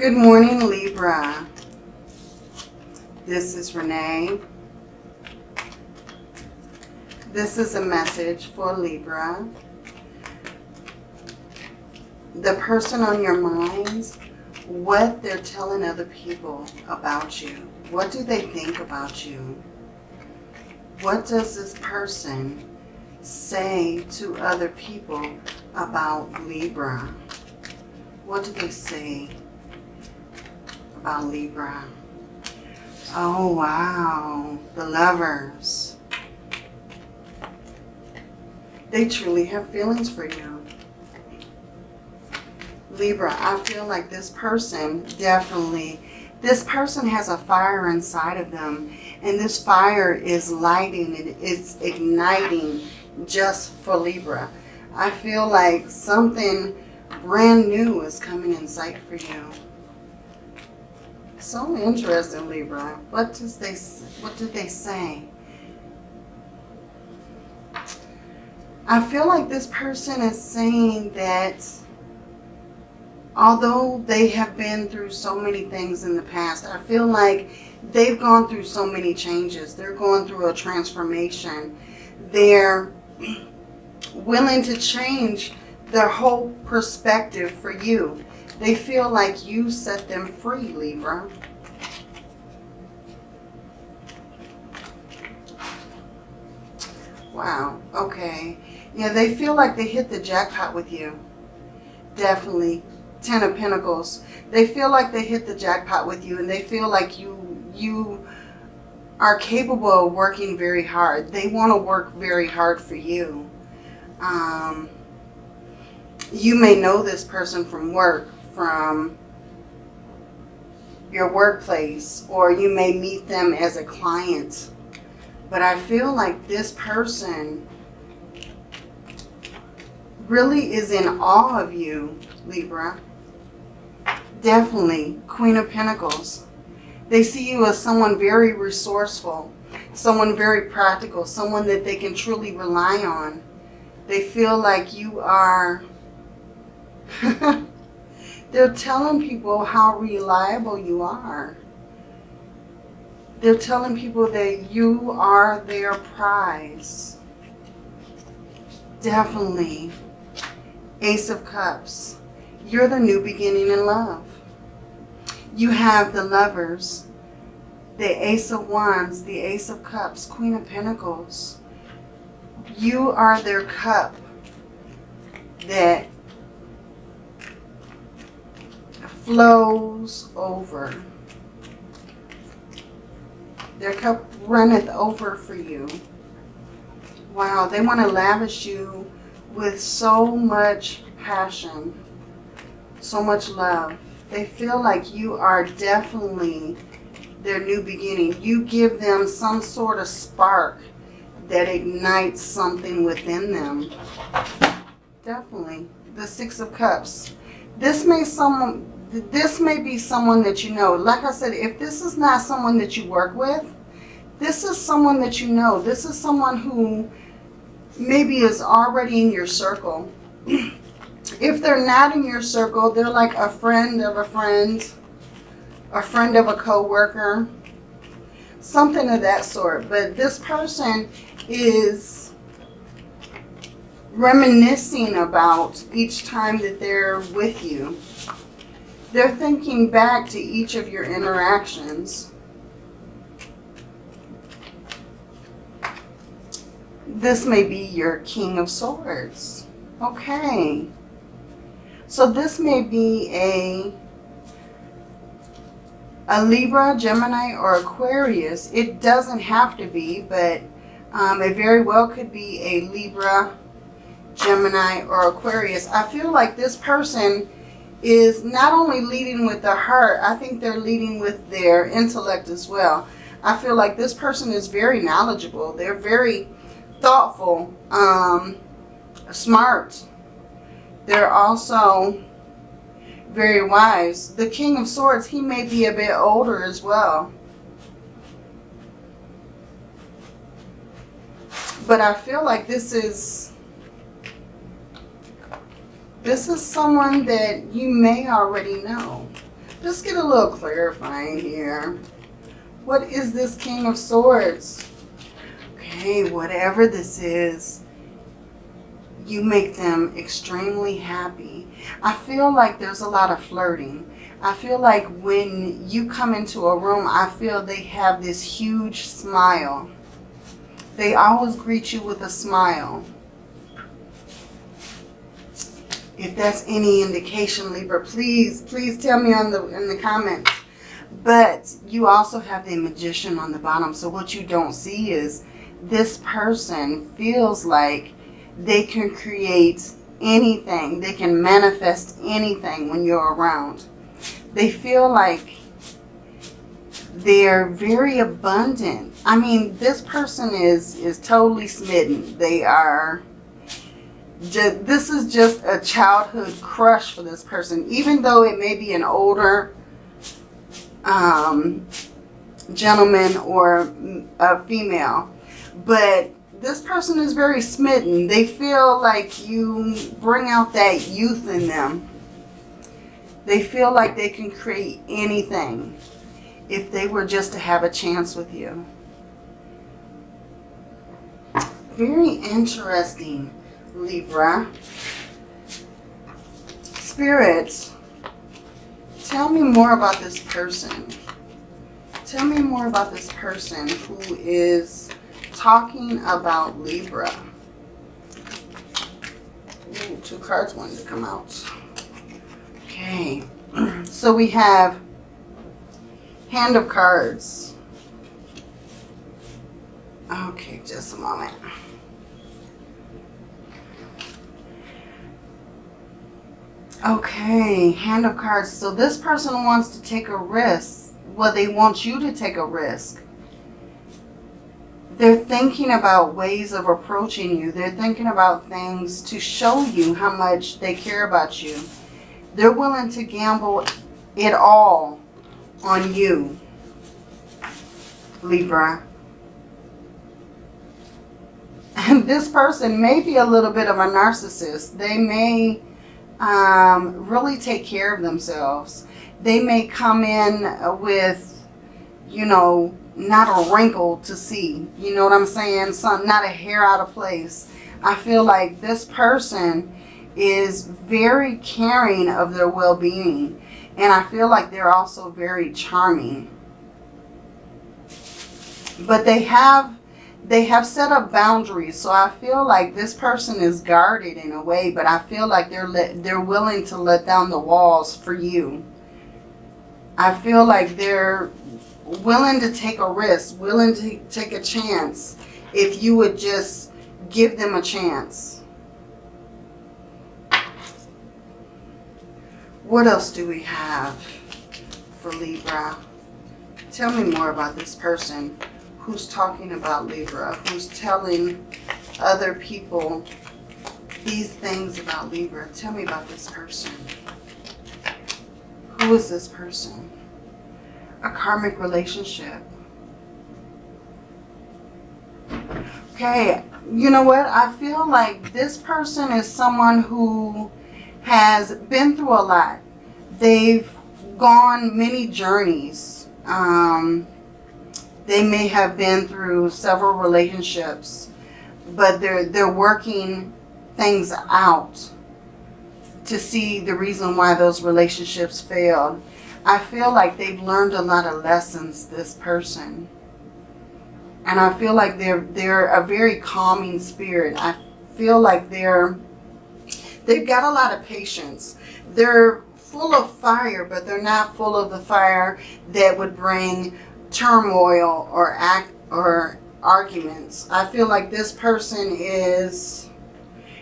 Good morning, Libra. This is Renee. This is a message for Libra. The person on your mind, what they're telling other people about you. What do they think about you? What does this person say to other people about Libra? What do they say about Libra? Oh, wow. The lovers. They truly have feelings for you. Libra, I feel like this person definitely, this person has a fire inside of them. And this fire is lighting, it is igniting just for Libra. I feel like something brand new is coming in sight for you. So interesting, Libra. What does they what do they say? I feel like this person is saying that although they have been through so many things in the past, I feel like they've gone through so many changes. They're going through a transformation. They're willing to change their whole perspective for you. They feel like you set them free, Libra. Wow, okay. Yeah, they feel like they hit the jackpot with you. Definitely. Ten of Pentacles. They feel like they hit the jackpot with you and they feel like you you are capable of working very hard. They want to work very hard for you. Um, you may know this person from work, from your workplace, or you may meet them as a client. But I feel like this person really is in awe of you, Libra. Definitely, Queen of Pentacles. They see you as someone very resourceful, someone very practical, someone that they can truly rely on. They feel like you are They're telling people how reliable you are. They're telling people that you are their prize. Definitely. Ace of Cups. You're the new beginning in love. You have the lovers, the Ace of Wands, the Ace of Cups, Queen of Pentacles. You are their cup that flows over. Their cup runneth over for you. Wow, they want to lavish you with so much passion, so much love. They feel like you are definitely their new beginning. You give them some sort of spark that ignites something within them. Definitely. The Six of Cups. This may some this may be someone that you know. Like I said, if this is not someone that you work with, this is someone that you know. This is someone who maybe is already in your circle. if they're not in your circle, they're like a friend of a friend, a friend of a co-worker, something of that sort. But this person is reminiscing about each time that they're with you. They're thinking back to each of your interactions. This may be your King of Swords. Okay. So this may be a, a Libra, Gemini, or Aquarius. It doesn't have to be, but um, it very well could be a Libra, Gemini, or Aquarius. I feel like this person is not only leading with the heart, I think they're leading with their intellect as well. I feel like this person is very knowledgeable. They're very thoughtful, um, smart. They're also very wise. The King of Swords, he may be a bit older as well. But I feel like this is this is someone that you may already know. Just get a little clarifying here. What is this King of Swords? Okay, whatever this is, you make them extremely happy. I feel like there's a lot of flirting. I feel like when you come into a room, I feel they have this huge smile. They always greet you with a smile. If that's any indication, Libra, please, please tell me on the in the comments. But you also have the magician on the bottom. So what you don't see is this person feels like they can create anything. They can manifest anything when you're around. They feel like they're very abundant. I mean, this person is, is totally smitten. They are, this is just a childhood crush for this person. Even though it may be an older um, gentleman or a female. But this person is very smitten. They feel like you bring out that youth in them. They feel like they can create anything if they were just to have a chance with you. Very interesting, Libra. Spirits, tell me more about this person. Tell me more about this person who is talking about Libra. Ooh, two cards wanted to come out. Okay, so we have Hand of Cards. Okay, just a moment. Okay, Hand of Cards. So this person wants to take a risk. Well, they want you to take a risk. They're thinking about ways of approaching you. They're thinking about things to show you how much they care about you. They're willing to gamble it all on you, Libra. And this person may be a little bit of a narcissist. They may um, really take care of themselves. They may come in with, you know, not a wrinkle to see. You know what I'm saying? Some, not a hair out of place. I feel like this person is very caring of their well-being. And I feel like they're also very charming. But they have they have set up boundaries. So I feel like this person is guarded in a way, but I feel like they're they're willing to let down the walls for you. I feel like they're willing to take a risk, willing to take a chance if you would just give them a chance. What else do we have for Libra? Tell me more about this person who's talking about Libra, who's telling other people these things about Libra. Tell me about this person. Who is this person? A karmic relationship. Okay, you know what? I feel like this person is someone who has been through a lot. They've gone many journeys. Um, they may have been through several relationships, but they're, they're working things out to see the reason why those relationships failed. I feel like they've learned a lot of lessons, this person. And I feel like they're, they're a very calming spirit. I feel like they're They've got a lot of patience. They're full of fire, but they're not full of the fire that would bring turmoil or act or arguments. I feel like this person is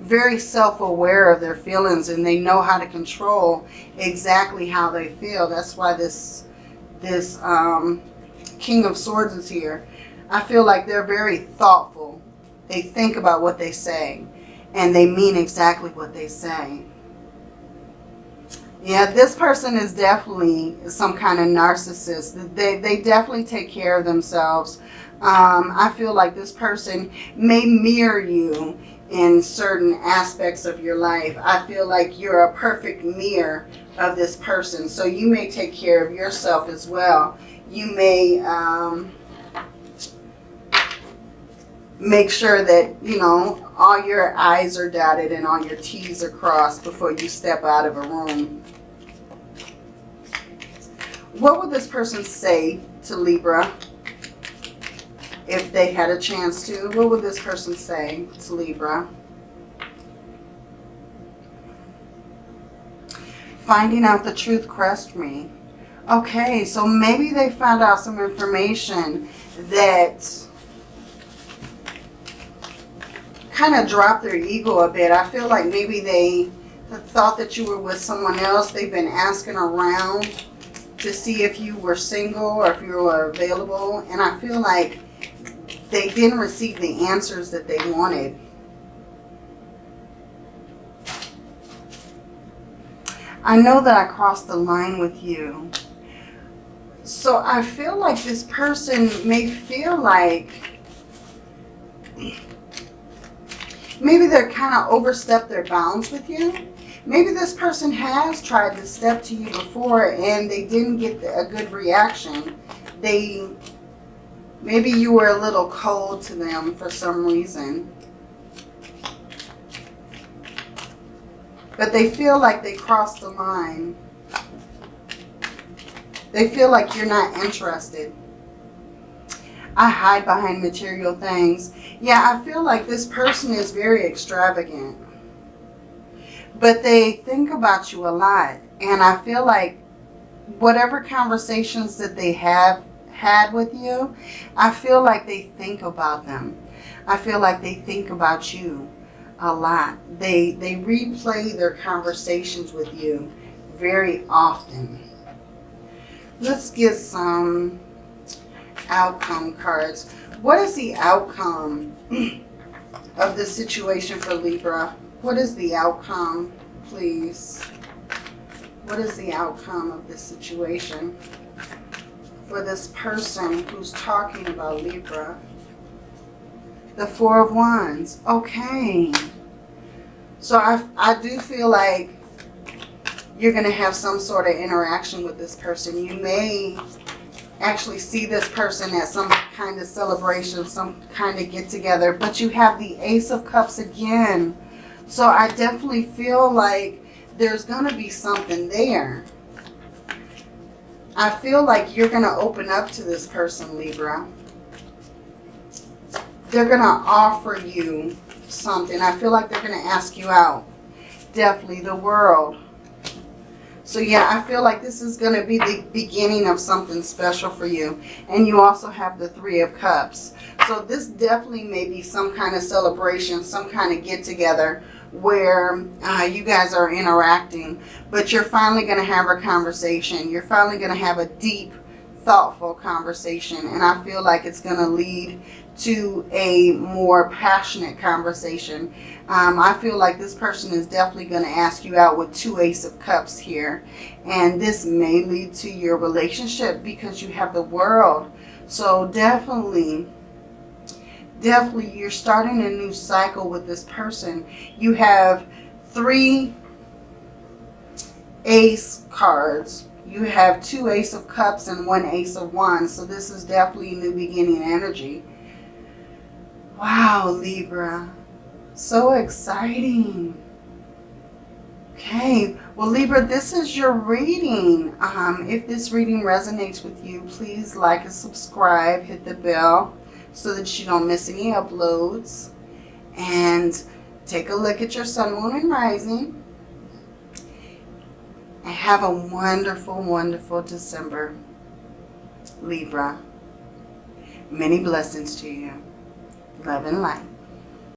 very self-aware of their feelings and they know how to control exactly how they feel. That's why this this um, King of Swords is here. I feel like they're very thoughtful. They think about what they say and they mean exactly what they say. Yeah, this person is definitely some kind of narcissist. They, they definitely take care of themselves. Um, I feel like this person may mirror you in certain aspects of your life. I feel like you're a perfect mirror of this person. So you may take care of yourself as well. You may um, make sure that, you know, all your I's are dotted and all your T's are crossed before you step out of a room. What would this person say to Libra if they had a chance to? What would this person say to Libra? Finding out the truth crushed me. Okay, so maybe they found out some information that kind of dropped their ego a bit. I feel like maybe they thought that you were with someone else. They've been asking around to see if you were single or if you were available. And I feel like they didn't receive the answers that they wanted. I know that I crossed the line with you. So I feel like this person may feel like maybe they're kind of overstepped their bounds with you. Maybe this person has tried to step to you before and they didn't get a good reaction. They, maybe you were a little cold to them for some reason. But they feel like they crossed the line. They feel like you're not interested. I hide behind material things. Yeah, I feel like this person is very extravagant. But they think about you a lot. And I feel like whatever conversations that they have had with you, I feel like they think about them. I feel like they think about you a lot. They, they replay their conversations with you very often. Let's get some outcome cards. What is the outcome of this situation for Libra? What is the outcome, please? What is the outcome of this situation for this person who's talking about Libra? The Four of Wands. Okay. So I, I do feel like you're going to have some sort of interaction with this person. You may actually see this person at some kind of celebration, some kind of get together. But you have the Ace of Cups again. So I definitely feel like there's going to be something there. I feel like you're going to open up to this person, Libra. They're going to offer you something. I feel like they're going to ask you out. Definitely the world. So yeah, I feel like this is going to be the beginning of something special for you. And you also have the Three of Cups. So this definitely may be some kind of celebration, some kind of get together where uh, you guys are interacting. But you're finally going to have a conversation. You're finally going to have a deep, thoughtful conversation. And I feel like it's going to lead to a more passionate conversation. Um, I feel like this person is definitely going to ask you out with two Ace of Cups here. And this may lead to your relationship because you have the world. So definitely, definitely you're starting a new cycle with this person. You have three Ace cards. You have two Ace of Cups and one Ace of Wands. So this is definitely new beginning energy. Wow, Libra. So exciting. Okay, well Libra, this is your reading. Um, if this reading resonates with you, please like and subscribe, hit the bell so that you don't miss any uploads. And take a look at your sun, moon, and rising. And have a wonderful, wonderful December, Libra. Many blessings to you love and light.